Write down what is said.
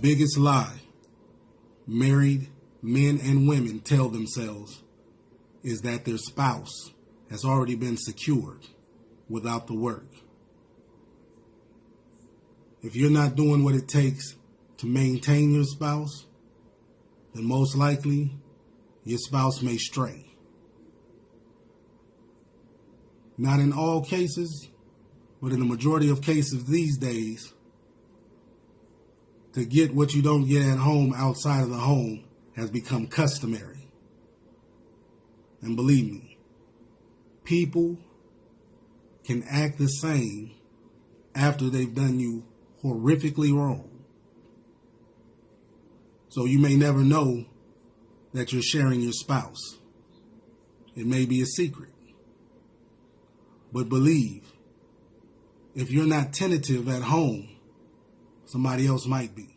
biggest lie married men and women tell themselves is that their spouse has already been secured without the work. If you're not doing what it takes to maintain your spouse, then most likely your spouse may stray. Not in all cases, but in the majority of cases these days, to get what you don't get at home outside of the home has become customary. And believe me, people can act the same after they've done you horrifically wrong. So you may never know that you're sharing your spouse. It may be a secret. But believe, if you're not tentative at home, somebody else might be.